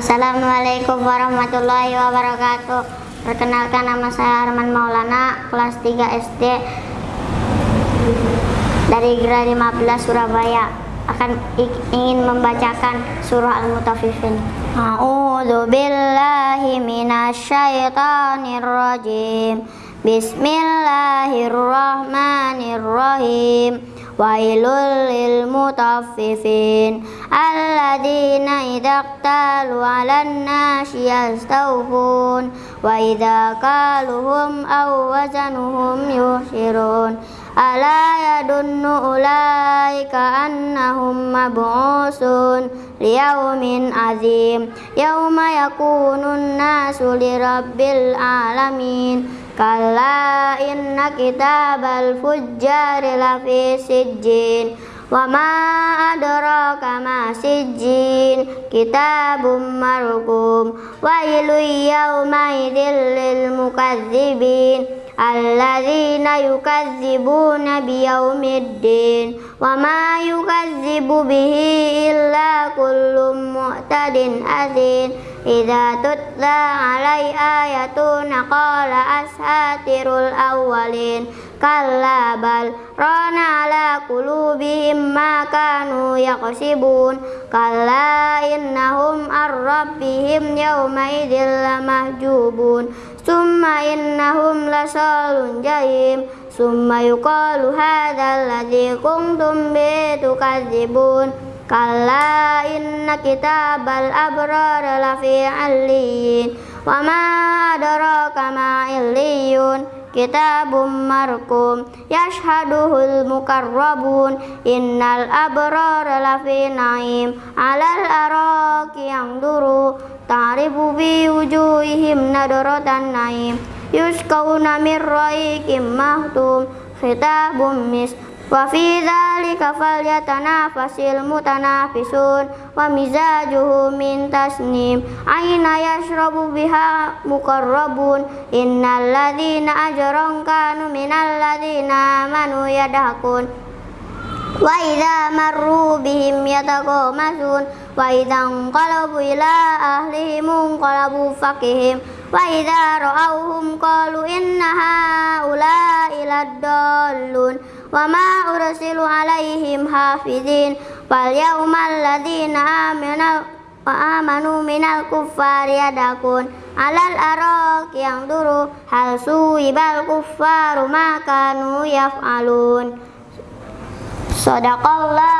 Assalamualaikum warahmatullahi wabarakatuh. Perkenalkan nama saya Arman Maulana, kelas 3 SD dari Gra 15 Surabaya. Akan ingin membacakan surah Al-Mutaffifin. A'udzu billahi minasyaitonir rajim. Bismillahirrahmanirrahim. Wailul lil mutaffifin الذين إذا اقتالوا على الناس يستوفون وإذا قالهم أو وزنهم يخسرون ألا يدن أولئك أنهم مبعوثون ليوم عظيم. يوم يكون الناس لرب العالمين. كلا إن كتاب الفجار لفي سجين. Sijjin Wa ma adraka ma sijjin Kitabum marqum Wailu yawma idhil lil mukadzibin Alladzina yukazzibuna biyaumiddin Wa ma yukazzibu bihi illa kullu mu'tadin azin Idza tutla alai ayatuna qala ashatirul awwalin Kalla bal rana ala qulubihim ma kanu yaqsibun Kalla innahum ar-rabbihim yawma idzil lamahjubun Summa innahum lasalun jahim Summa Kalla inna kitabal abrar lafi alliyin Wa ma adraka ma illiyun. Kitabum markum Yashhaduhul mukarrabun Innal abrar lafi naim. Alal araki yang duru Ta'rifu bi wujuhihim nadratan naim. Yuskawna min raikim mahtum Khitabum mis Wa fi dzalika falyatanafasil mutanafisun wa mizajuhu min tasnim. Aina yashrabu biha muqarrabun? Innal ladzina ajramu kanu minal ladzina amanu yadhakun. Wa idza marru bihim yataqamasun wa idza qalabu ila ahlihim qalabu fakihim wa idza ra'awhum qalu inna laddallun. wa ma ursilu alaihim hafizin. Fal yaumal ladzina amanu wa amanu minal kuffari yadakun. Alal araq yang duru hal suibal kuffaru ma kanu yaf'alun. Sadaqallahul azim